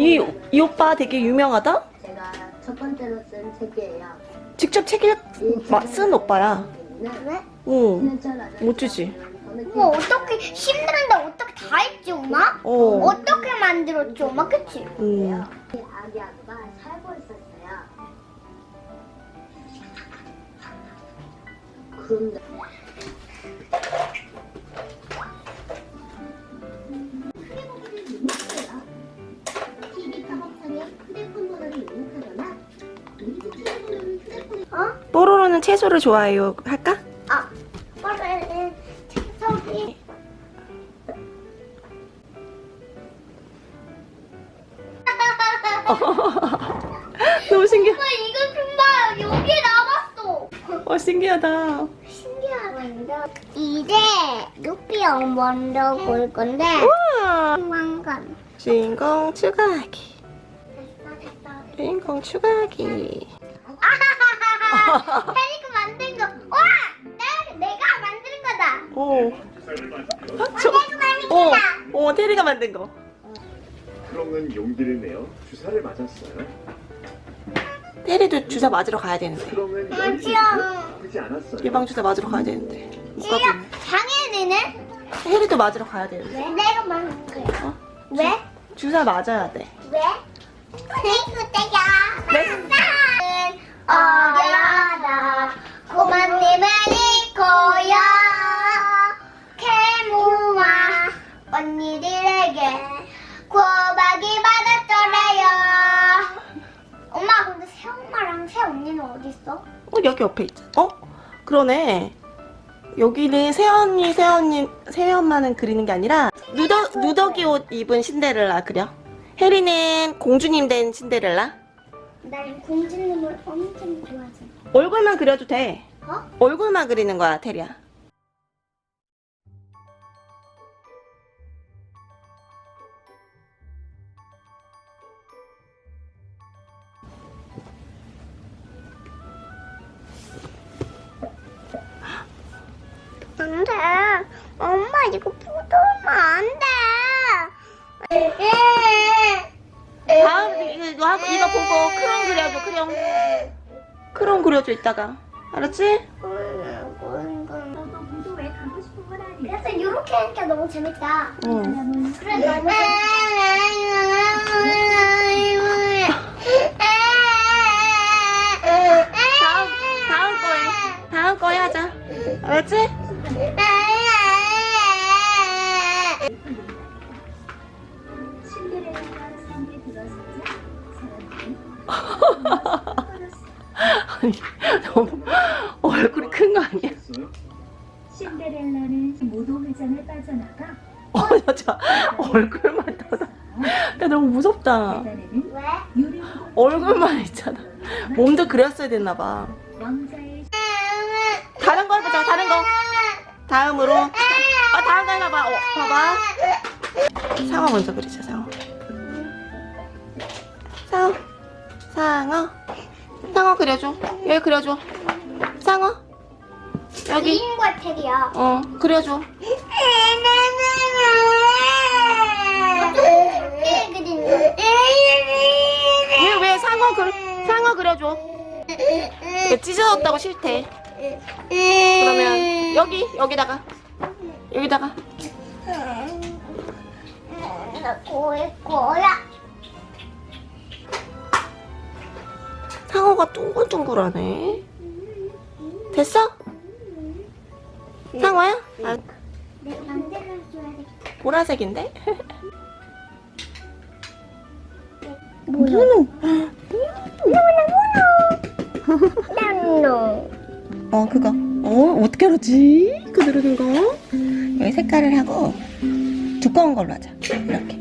이, 이 오빠 되게 유명하다? 제가 첫 번째로 쓴 책이에요. 직접 책 읽, 마- 쓴 오빠야. 네? 응. 멋지지? 뭐 어떻게 힘드는데 어떻게 다 했지 엄마? 어. 어떻게 만들었지 엄마 그치? 응. 아기 아빠 살고 있었어요. 그런데 뽀로로는 채소를 좋아해요. 할까? 아 빨리 저기 너무 신기해. 엄마 이거 좀 봐. 여기에 남았어. 어, 신기하다. 신기하다. 이제 루피 형 먼저 볼 건데 우와. 왕관. 주인공 추가하기. 주인공 추가하기. 오. 아, 저, 어, 어, 테리가 만든 거. 크롱은 용기를 내어 주사를 맞았어요. 테리도 주사 맞으러 가야 되는데. 크롱은 않았어요. 예방 주사 맞으러 가야 되는데. 못 가고. 당연히는 테리도 맞으러 가야 되는데. 왜 내가 만든 거야? 어? 왜? 주사 맞아야 돼. 왜? 테이크 때야. 네. 근데 새엄마랑 새언니는 어딨어? 어, 여기 옆에 있잖아. 어? 그러네. 여기는 새언니, 새언니, 새엄마는 그리는 게 아니라 누더, 누더기 옷 입은 신데렐라 그려. 혜리는 공주님 된 신데렐라. 난 공주님을 엄청 좋아하잖아 얼굴만 그려도 돼. 어? 얼굴만 그리는 거야, 테리야. 안 돼 엄마 이거 포도면 안 돼 다음 이거 이거 보고 크롱 그려줘, 크롱. 크롱 그려줘 이따가. 알았지? 그래서 이렇게 하니까 너무 재밌다 응. 그래 너무 다 아니 너무 얼굴이 큰 거 아니야? 신데렐라는 무도회장을 빠져나가 어 여자 얼굴만 떠다. 야 너무 무섭다. 얼굴만 있잖아. 몸도 그렸어야 됐나 봐. 왕자의 다른 거 해보자. 다른 거. 다음으로. 아 다음 거 해봐봐. 어 봐봐. 상어 먼저 그리자. 상어. 그려줘. 여기 그려줘. 상어. 여기. 주인과 테리야 어 그려줘. 왜왜 상어 그 상어 그려줘. 찢어졌다고 싫대. 그러면 여기 여기다가 여기다가 나 고일 거야. 상어가 둥글둥글하네. 됐어? 상어야? 아, 돼. 보라색인데? 뭐야? 나노. 어 그거. 어 어떻게 알았지? 그 누르는 거. 여기 색깔을 하고 두꺼운 걸로 하자. 이렇게.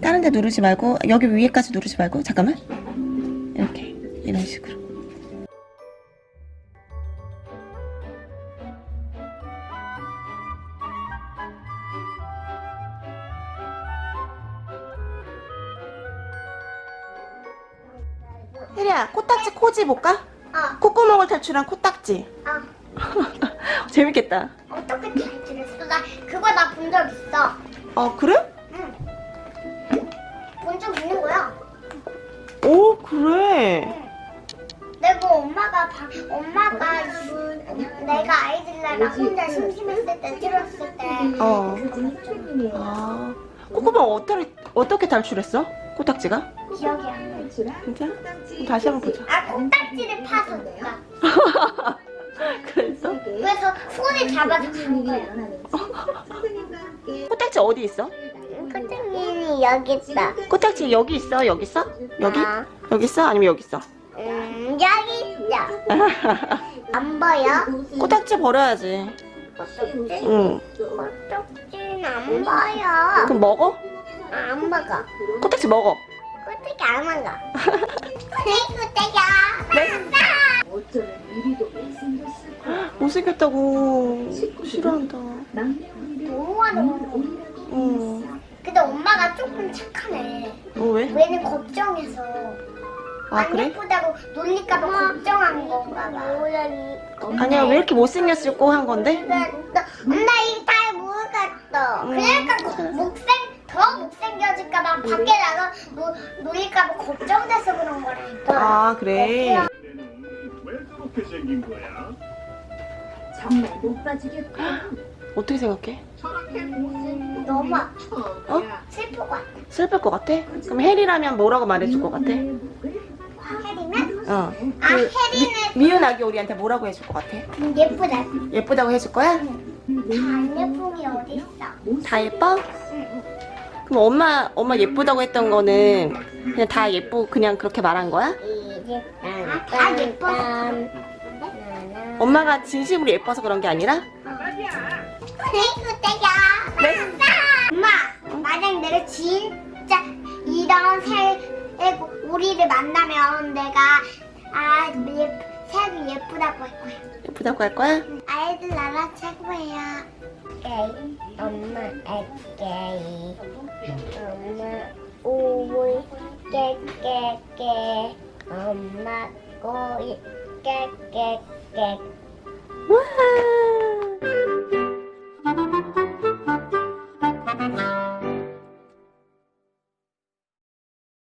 다른 데 누르지 말고 여기 위에까지 누르지 말고 잠깐만. 이렇게 이런 식으로. 혜리야 코딱지 코지 볼까? 어, 콧구멍을 탈출한 코딱지. 어. 재밌겠다. 어떻게 탈출했어? 나 그거 나 본 적 있어. 어 그래? 오 그래. 내가 엄마가 바, 엄마가 내가 아이들랑 혼자 심심했을 때 들었을 때 어. 아. 꼬꼬마 어떻게 어떻게 탈출했어? 코딱지가? 기억이 안 나. 진짜? 다시 한번 보자. 아 콩딱지를 파서 누가 그랬어? 그래서 손에 잡아서 간 거야. 코딱지 어디 있어? 코딱지는 여기 있다. 코딱지 여기 있어? 여기 있어? 여기? 아, 여기 있어? 아니면 여기 있어? 음 여기 있어. 안 보여? 코딱지 버려야지. 코딱지? 응. 코딱지는 안 보여. 그럼 먹어? 안 먹어. 코딱지 먹어. 코딱지 안 먹어. 네 못생겼을 거야. 못생겼다고 싫어한다. 너무하는 응. 근데 엄마가 조금 착하네. 어 왜? 왜는 걱정해서 아 안 그래? 예쁘다고 놀릴까봐 걱정한 건가 봐. 아니야 왜 이렇게 못생겼을 꼬 한 건데? 나, 나, 나 이거 잘 모르겠어. 음. 그러니까 거- 못생, 더 못생겨질까봐 밖에 나가 노, 놀릴까봐 걱정돼서 그런 거라니까. 아 그래. 얘는 왜 그렇게 생긴 거야? 정말 못 봐주겠고. 어떻게 생각해? 너무 아파. 어? 슬플 것 같아. 슬플 것 같아? 그럼 혜리라면 뭐라고 말해줄 것 같아? 혜리는? 어. 아, 혜리는 미운 아기 우리한테 뭐라고 해줄 것 같아? 예쁘다. 예쁘다고 해줄 거야? 다안 예쁜 게 어딨어. 다 예뻐? 그럼 엄마 엄마 예쁘다고 했던 거는 그냥 다 예쁘고 그냥 그렇게 말한 거야? 이제 아, 다 예뻐. 엄마가 진심으로 예뻐서 그런 게 아니라? 떼야. 네? 엄마, 만약 내가 진짜 이런 새 우리를 만나면 내가 아 예, 색이 예쁘다고 할 거야. 예쁘다고 할 거야? 아이들 나라 최고예요. 게이, 엄마 애게이, 엄마 오이 깨깨깨, 엄마 꼬이 깨깨깨. 와